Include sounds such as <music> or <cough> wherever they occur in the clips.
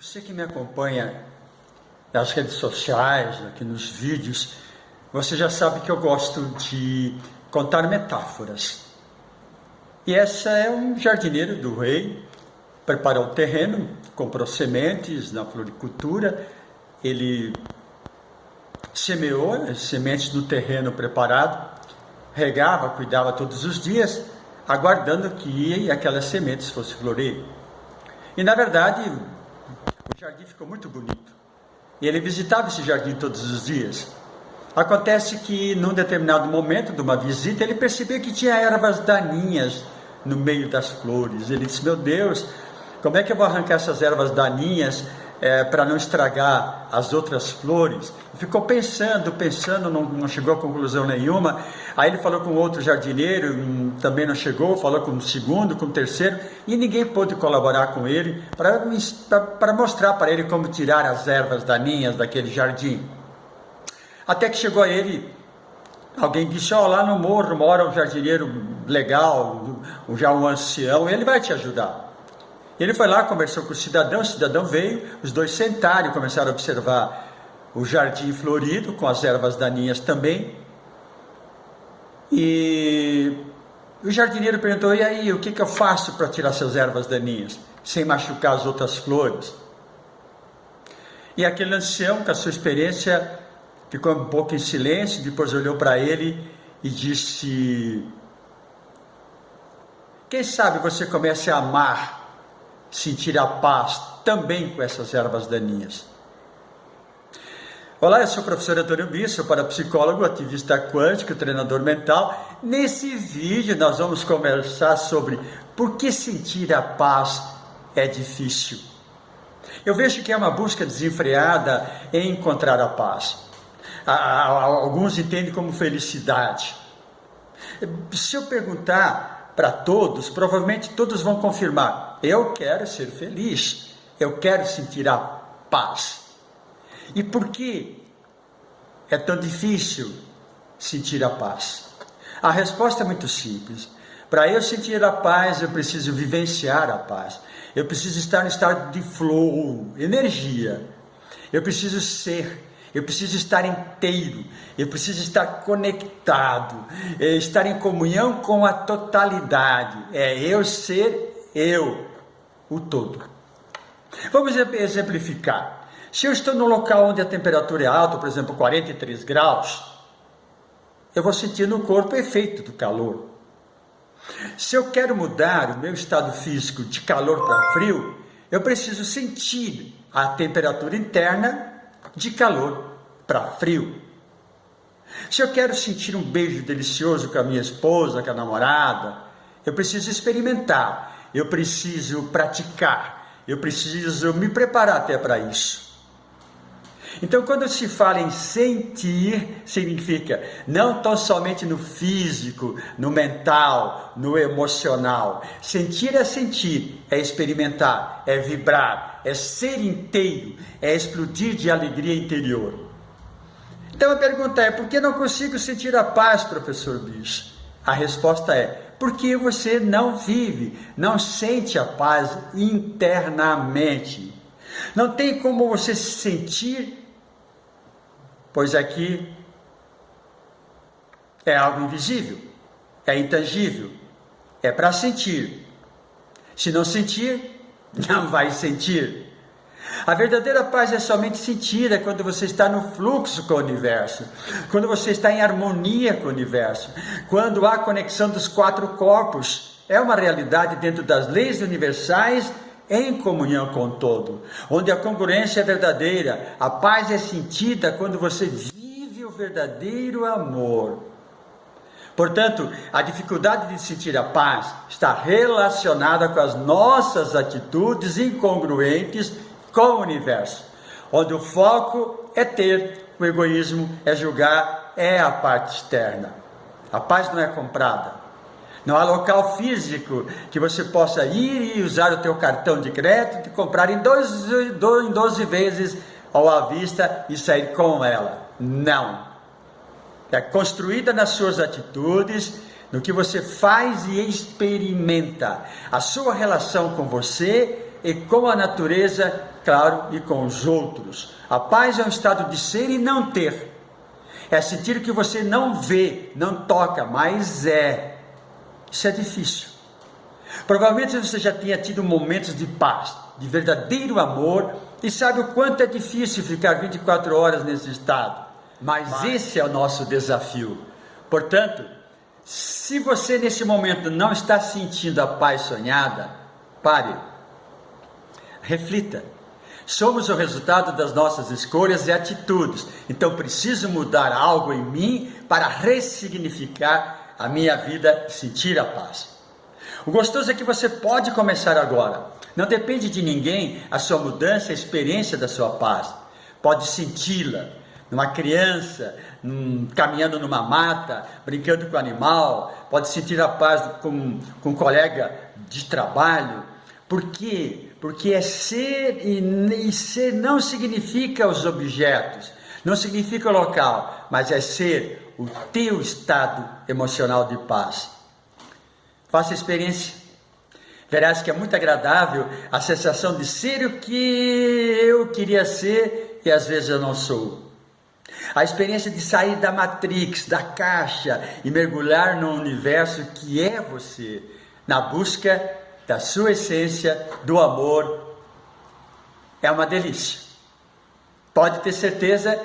Você que me acompanha nas redes sociais, aqui nos vídeos, você já sabe que eu gosto de contar metáforas. E essa é um jardineiro do rei, preparou o terreno, comprou sementes na floricultura, ele semeou as sementes no terreno preparado, regava, cuidava todos os dias, aguardando que aquelas sementes fossem florir. E na verdade, jardim ficou muito bonito. E ele visitava esse jardim todos os dias. Acontece que, num determinado momento de uma visita, ele percebeu que tinha ervas daninhas no meio das flores. Ele disse: Meu Deus, como é que eu vou arrancar essas ervas daninhas é, para não estragar as outras flores. Ficou pensando, pensando, não, não, chegou a conclusão nenhuma. Aí ele falou com outro jardineiro, também não chegou, falou com o segundo, com o terceiro, e ninguém pôde colaborar com ele para mostrar para ele como tirar as ervas daninhas daquele jardim. Até que chegou a ele Alguém disse, ó, oh, lá no morro mora um jardineiro legal, já um ancião, ele vai te ajudar. Ele foi lá, conversou com o cidadão, o cidadão veio, os dois sentaram e começaram a observar o jardim florido, com as ervas daninhas também. E o jardineiro perguntou: e aí, o que, que eu faço para tirar essas ervas daninhas, sem machucar as outras flores? E aquele ancião, com a sua experiência, ficou um pouco em silêncio, depois olhou para ele e disse: Quem sabe você comece a amar sentir a paz também com essas ervas daninhas. Olá, eu sou o professor Antônio Bisso, parapsicólogo, ativista quântico, treinador mental. Nesse vídeo nós vamos conversar sobre por que sentir a paz é difícil. Eu vejo que é uma busca desenfreada em encontrar a paz. Alguns entendem como felicidade. Se eu perguntar para todos, provavelmente todos vão confirmar: eu quero ser feliz, eu quero sentir a paz. E por que é tão difícil sentir a paz? A resposta é muito simples. Para eu sentir a paz, eu preciso vivenciar a paz. Eu preciso estar no estado de flow, energia. Eu preciso ser eu preciso estar inteiro, eu preciso estar conectado, é estar em comunhão com a totalidade, é eu ser eu, o todo. Vamos exemplificar. Se eu estou num local onde a temperatura é alta, por exemplo, 43 graus, eu vou sentir no corpo o efeito do calor. Se eu quero mudar o meu estado físico de calor para frio, eu preciso sentir a temperatura interna de calor para frio. Se eu quero sentir um beijo delicioso com a minha esposa, com a namorada, eu preciso experimentar, eu preciso praticar, eu preciso me preparar até para isso. Então, quando se fala em sentir, significa não tão somente no físico, no mental, no emocional. Sentir é sentir, é experimentar, é vibrar, é ser inteiro, é explodir de alegria interior. Então a pergunta é: por que não consigo sentir a paz, professor Bicho? A resposta é: porque você não vive, não sente a paz internamente. Não tem como você se sentir pois aqui é algo invisível, é intangível, é para sentir. Se não sentir, <laughs> não vai sentir. A verdadeira paz é somente sentida quando você está no fluxo com o universo, quando você está em harmonia com o universo, quando há conexão dos quatro corpos. É uma realidade dentro das leis universais em comunhão com o todo, onde a congruência é verdadeira, a paz é sentida quando você vive o verdadeiro amor. Portanto, a dificuldade de sentir a paz está relacionada com as nossas atitudes incongruentes com o universo, onde o foco é ter, o egoísmo é julgar, é a parte externa. A paz não é comprada, não há local físico que você possa ir e usar o teu cartão de crédito e comprar em 12, em 12 vezes ao à vista e sair com ela. Não. É construída nas suas atitudes, no que você faz e experimenta. A sua relação com você e com a natureza, claro, e com os outros. A paz é um estado de ser e não ter. É sentir que você não vê, não toca, mas é. Isso é difícil. Provavelmente você já tenha tido momentos de paz, de verdadeiro amor, e sabe o quanto é difícil ficar 24 horas nesse estado. Mas, mas esse é o nosso desafio. Portanto, se você nesse momento não está sentindo a paz sonhada, pare. Reflita. Somos o resultado das nossas escolhas e atitudes. Então preciso mudar algo em mim para ressignificar a minha vida sentir a paz. O gostoso é que você pode começar agora. Não depende de ninguém a sua mudança, a experiência da sua paz. Pode senti-la numa criança, num, caminhando numa mata, brincando com o animal, pode sentir a paz com, com um colega de trabalho. Por quê? Porque é ser e, e ser não significa os objetos, não significa o local, mas é ser o teu estado emocional de paz. Faça experiência. Verás que é muito agradável a sensação de ser o que eu queria ser e às vezes eu não sou. A experiência de sair da matrix, da caixa e mergulhar no universo que é você, na busca da sua essência, do amor, é uma delícia. Pode ter certeza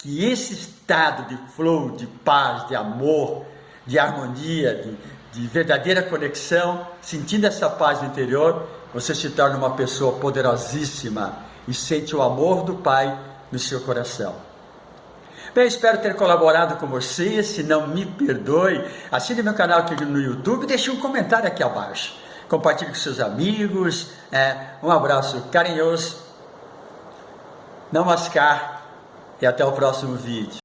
que esse estado de flow, de paz, de amor, de harmonia, de, de verdadeira conexão, sentindo essa paz interior, você se torna uma pessoa poderosíssima e sente o amor do Pai no seu coração. Bem, espero ter colaborado com você. Se não me perdoe, assine meu canal aqui no YouTube e deixe um comentário aqui abaixo. Compartilhe com seus amigos. É, um abraço carinhoso. Namaskar e até o próximo vídeo.